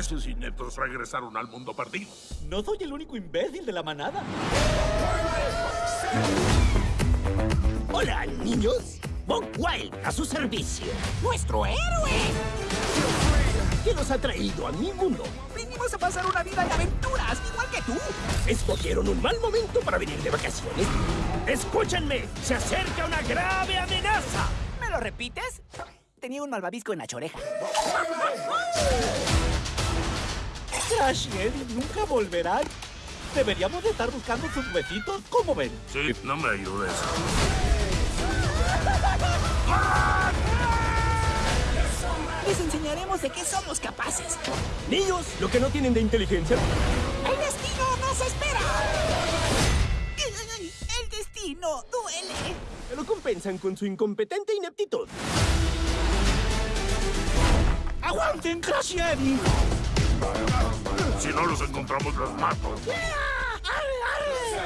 Esos ineptos regresaron al mundo perdido. No soy el único imbécil de la manada. Hola, niños. Bob Wild, a su servicio. ¡Nuestro héroe! ¿Qué los ha traído a mi mundo? Vinimos a pasar una vida de aventuras, igual que tú. Escogieron un mal momento para venir de vacaciones. Escúchenme, se acerca una grave amenaza. ¿Me lo repites? Tenía un malvavisco en la choreja. Crash y Eddie nunca volverán. Deberíamos de estar buscando sus huesitos, ¿cómo ven? Sí, no me ayudes. Les enseñaremos de qué somos capaces. Niños, lo que no tienen de inteligencia. ¡El destino nos espera! ¡El destino duele! Lo compensan con su incompetente ineptitud. ¡Aguanten, Crash y Eddie! No los encontramos, los mato. ¡Arre, arre!